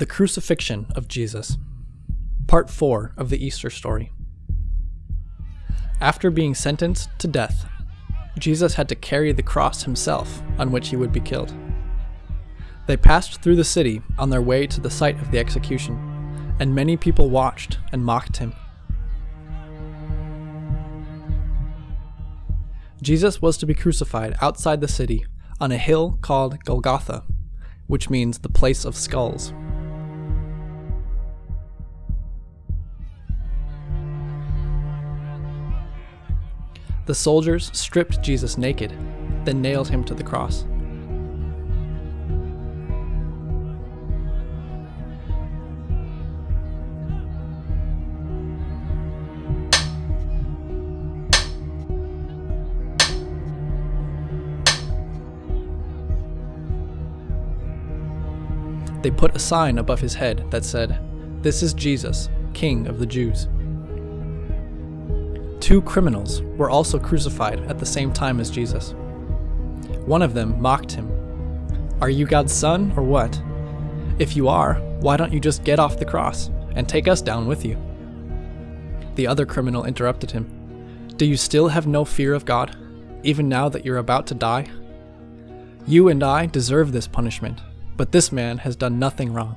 The Crucifixion of Jesus, Part 4 of the Easter story. After being sentenced to death, Jesus had to carry the cross himself on which he would be killed. They passed through the city on their way to the site of the execution, and many people watched and mocked him. Jesus was to be crucified outside the city on a hill called Golgotha, which means the place of skulls. The soldiers stripped Jesus naked, then nailed him to the cross. They put a sign above his head that said, This is Jesus, King of the Jews. Two criminals were also crucified at the same time as Jesus. One of them mocked him. Are you God's son or what? If you are, why don't you just get off the cross and take us down with you? The other criminal interrupted him. Do you still have no fear of God, even now that you're about to die? You and I deserve this punishment, but this man has done nothing wrong.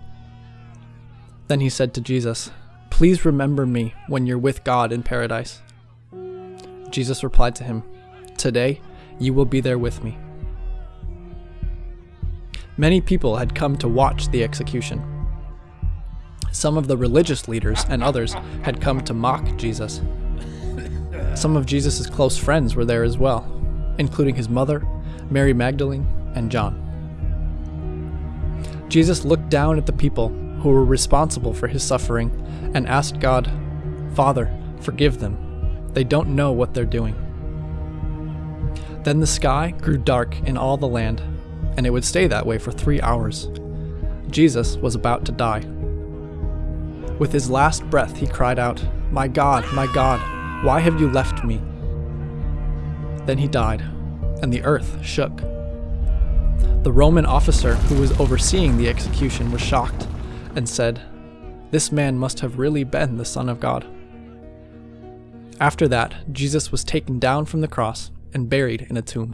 Then he said to Jesus, Please remember me when you're with God in paradise. Jesus replied to him, Today you will be there with me. Many people had come to watch the execution. Some of the religious leaders and others had come to mock Jesus. Some of Jesus' close friends were there as well, including his mother, Mary Magdalene, and John. Jesus looked down at the people who were responsible for his suffering and asked God, Father, forgive them. They don't know what they're doing. Then the sky grew dark in all the land, and it would stay that way for three hours. Jesus was about to die. With his last breath, he cried out, My God, my God, why have you left me? Then he died, and the earth shook. The Roman officer who was overseeing the execution was shocked and said, This man must have really been the Son of God. After that, Jesus was taken down from the cross and buried in a tomb.